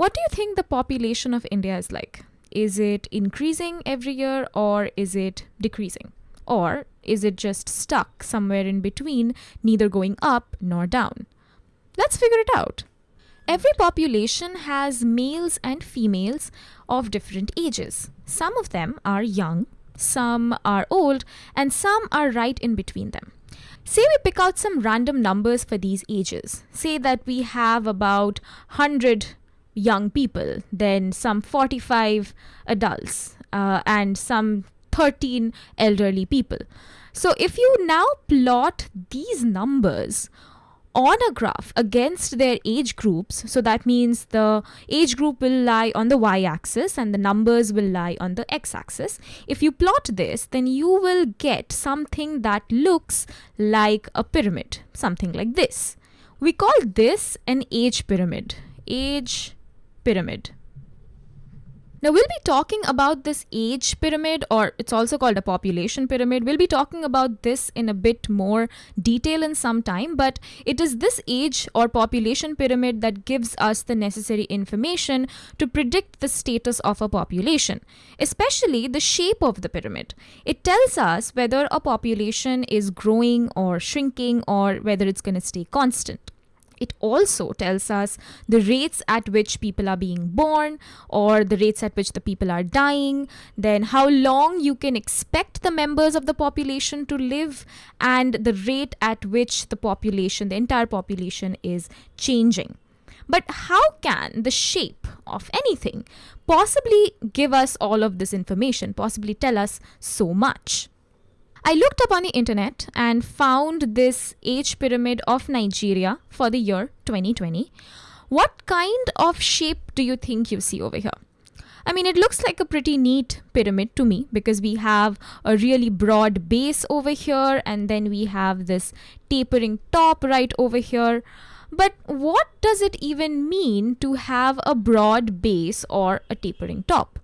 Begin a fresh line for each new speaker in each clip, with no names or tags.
What do you think the population of India is like? Is it increasing every year or is it decreasing? Or is it just stuck somewhere in between, neither going up nor down? Let's figure it out. Every population has males and females of different ages. Some of them are young, some are old, and some are right in between them. Say we pick out some random numbers for these ages. Say that we have about 100 young people, then some 45 adults, uh, and some 13 elderly people. So if you now plot these numbers on a graph against their age groups, so that means the age group will lie on the y axis and the numbers will lie on the x axis. If you plot this, then you will get something that looks like a pyramid, something like this. We call this an age pyramid. Age pyramid. Now, we'll be talking about this age pyramid, or it's also called a population pyramid. We'll be talking about this in a bit more detail in some time, but it is this age or population pyramid that gives us the necessary information to predict the status of a population, especially the shape of the pyramid. It tells us whether a population is growing or shrinking or whether it's going to stay constant it also tells us the rates at which people are being born or the rates at which the people are dying, then how long you can expect the members of the population to live, and the rate at which the population, the entire population, is changing. But how can the shape of anything possibly give us all of this information, possibly tell us so much? I looked up on the internet and found this age pyramid of Nigeria for the year 2020. What kind of shape do you think you see over here? I mean, it looks like a pretty neat pyramid to me because we have a really broad base over here and then we have this tapering top right over here. But what does it even mean to have a broad base or a tapering top?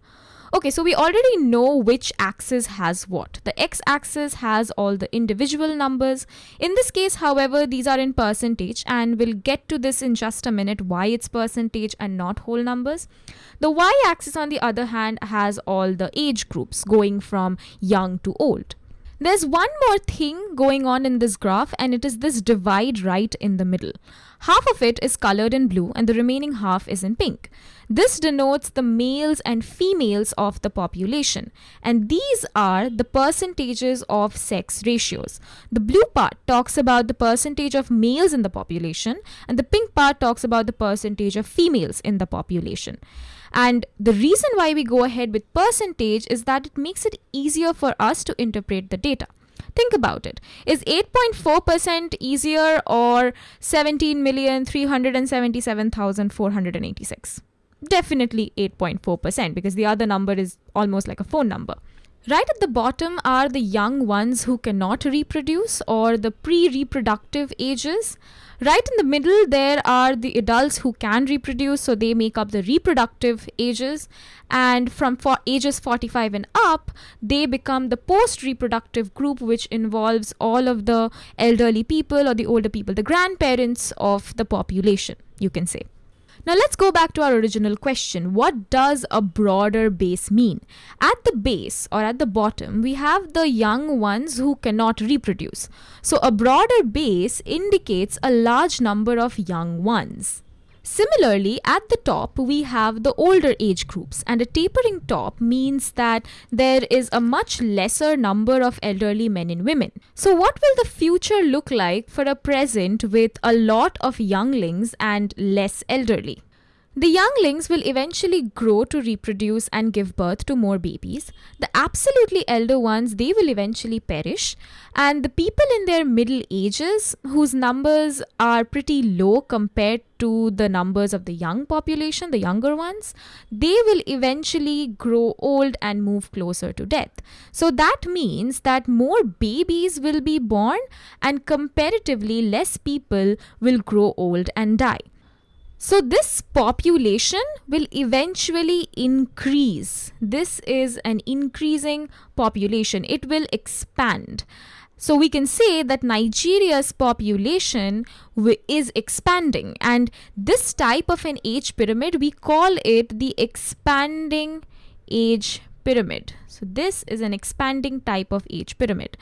Okay, so we already know which axis has what. The x-axis has all the individual numbers. In this case, however, these are in percentage and we'll get to this in just a minute why it's percentage and not whole numbers. The y-axis on the other hand has all the age groups going from young to old. There's one more thing going on in this graph and it is this divide right in the middle. Half of it is colored in blue and the remaining half is in pink. This denotes the males and females of the population and these are the percentages of sex ratios. The blue part talks about the percentage of males in the population and the pink part talks about the percentage of females in the population. And the reason why we go ahead with percentage is that it makes it easier for us to interpret the data. Think about it. Is 8.4% easier or 17,377,486? Definitely 8.4% because the other number is almost like a phone number. Right at the bottom are the young ones who cannot reproduce or the pre reproductive ages. Right in the middle, there are the adults who can reproduce, so they make up the reproductive ages. And from for ages 45 and up, they become the post reproductive group, which involves all of the elderly people or the older people, the grandparents of the population, you can say. Now let's go back to our original question. What does a broader base mean? At the base or at the bottom, we have the young ones who cannot reproduce. So a broader base indicates a large number of young ones. Similarly, at the top, we have the older age groups, and a tapering top means that there is a much lesser number of elderly men and women. So, what will the future look like for a present with a lot of younglings and less elderly? The younglings will eventually grow to reproduce and give birth to more babies. The absolutely elder ones, they will eventually perish. And the people in their middle ages, whose numbers are pretty low compared to the numbers of the young population, the younger ones, they will eventually grow old and move closer to death. So that means that more babies will be born and comparatively less people will grow old and die. So this population will eventually increase. This is an increasing population. It will expand. So we can say that Nigeria's population is expanding, and this type of an age pyramid we call it the expanding age pyramid. So this is an expanding type of age pyramid.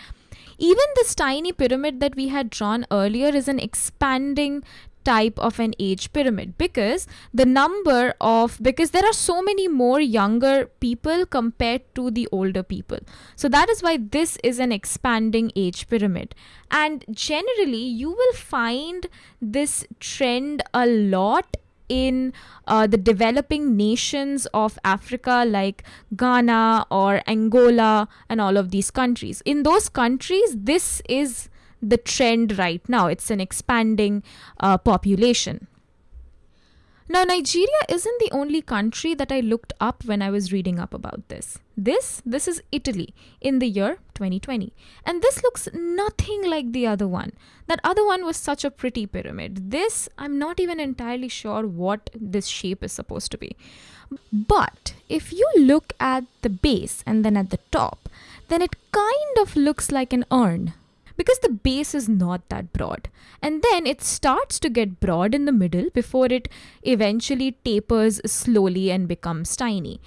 Even this tiny pyramid that we had drawn earlier is an expanding type of an age pyramid. Because the number of because there are so many more younger people compared to the older people. So that is why this is an expanding age pyramid. And generally you will find this trend a lot in uh, the developing nations of Africa, like Ghana or Angola, and all of these countries. In those countries, this is the trend right now. It's an expanding uh, population. Now, Nigeria isn't the only country that I looked up when I was reading up about this. This, this is Italy in the year 2020. And this looks nothing like the other one. That other one was such a pretty pyramid. This, I'm not even entirely sure what this shape is supposed to be. But if you look at the base and then at the top, then it kind of looks like an urn because the base is not that broad. And then it starts to get broad in the middle before it eventually tapers slowly and becomes tiny.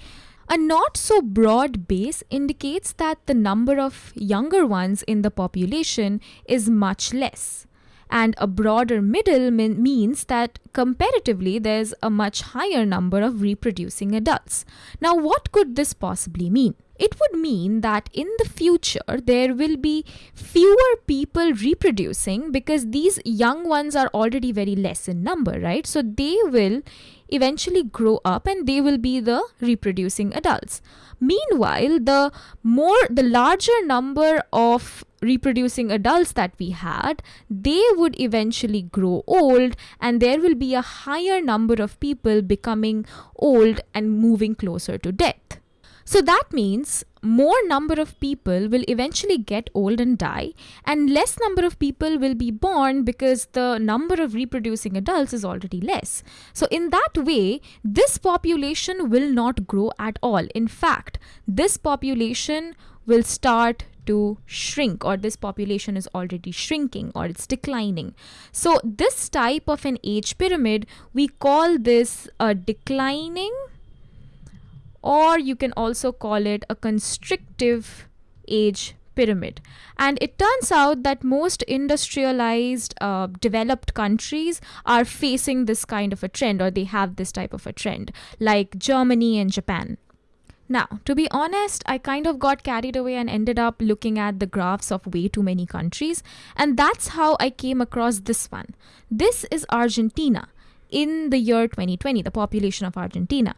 A not so broad base indicates that the number of younger ones in the population is much less. And a broader middle mean, means that comparatively there's a much higher number of reproducing adults. Now, what could this possibly mean? It would mean that in the future there will be fewer people reproducing because these young ones are already very less in number, right? So they will eventually grow up and they will be the reproducing adults. Meanwhile, the more the larger number of reproducing adults that we had, they would eventually grow old, and there will be a higher number of people becoming old and moving closer to death. So that means more number of people will eventually get old and die and less number of people will be born because the number of reproducing adults is already less. So in that way, this population will not grow at all. In fact, this population will start to shrink or this population is already shrinking or it's declining. So this type of an age pyramid, we call this a declining or you can also call it a constrictive age pyramid. And it turns out that most industrialized uh, developed countries are facing this kind of a trend or they have this type of a trend, like Germany and Japan. Now, to be honest, I kind of got carried away and ended up looking at the graphs of way too many countries, and that's how I came across this one. This is Argentina in the year 2020, the population of Argentina.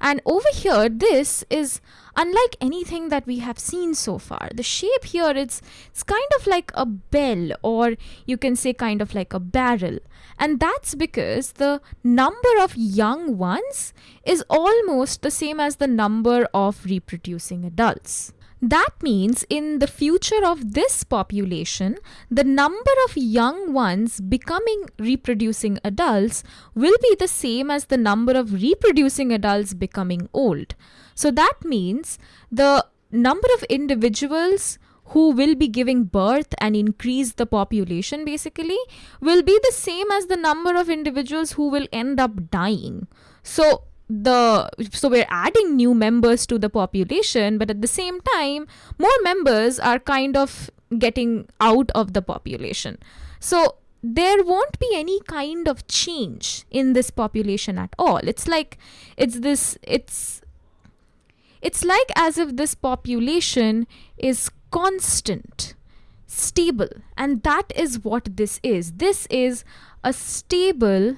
And over here, this is unlike anything that we have seen so far. The shape here, it's, it's kind of like a bell, or you can say kind of like a barrel. And that's because the number of young ones is almost the same as the number of reproducing adults. That means in the future of this population, the number of young ones becoming reproducing adults will be the same as the number of reproducing adults becoming old. So that means the number of individuals who will be giving birth and increase the population basically will be the same as the number of individuals who will end up dying. So the so we're adding new members to the population but at the same time more members are kind of getting out of the population. So there won't be any kind of change in this population at all. It's like it's this it's it's like as if this population is constant stable and that is what this is. This is a stable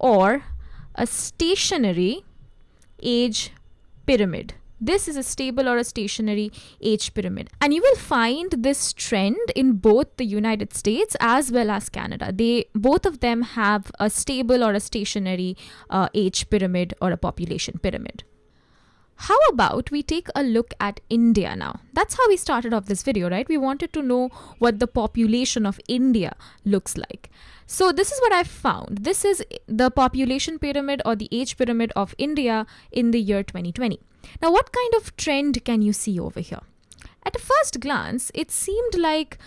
or a stationary age pyramid. This is a stable or a stationary age pyramid. And you will find this trend in both the United States as well as Canada. They both of them have a stable or a stationary uh, age pyramid or a population pyramid. How about we take a look at India now? That's how we started off this video, right? We wanted to know what the population of India looks like. So this is what I've found. This is the population pyramid or the age pyramid of India in the year 2020. Now, what kind of trend can you see over here? At a first glance, it seemed like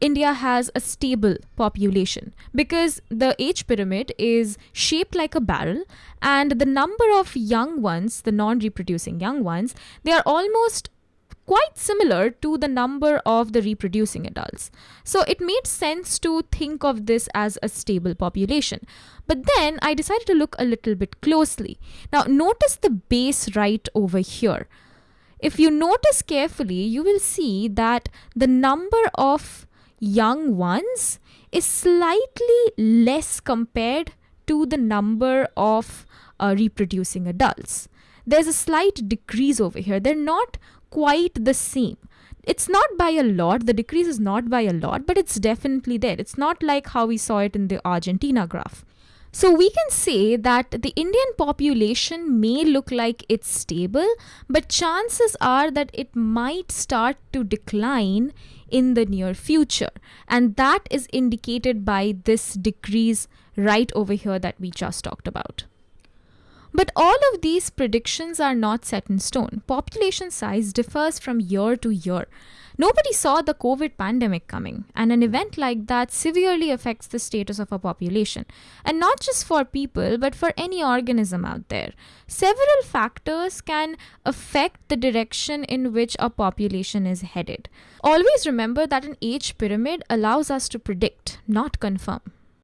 India has a stable population because the age pyramid is shaped like a barrel and the number of young ones, the non reproducing young ones, they are almost quite similar to the number of the reproducing adults. So it made sense to think of this as a stable population. But then I decided to look a little bit closely. Now, notice the base right over here. If you notice carefully, you will see that the number of young ones is slightly less compared to the number of uh, reproducing adults. There's a slight decrease over here. They're not quite the same. It's not by a lot, the decrease is not by a lot, but it's definitely there. It's not like how we saw it in the Argentina graph. So we can say that the Indian population may look like it's stable, but chances are that it might start to decline in the near future. And that is indicated by this decrease right over here that we just talked about. But all of these predictions are not set in stone. Population size differs from year to year. Nobody saw the COVID pandemic coming, and an event like that severely affects the status of a population. And not just for people, but for any organism out there. Several factors can affect the direction in which a population is headed. Always remember that an age pyramid allows us to predict, not confirm.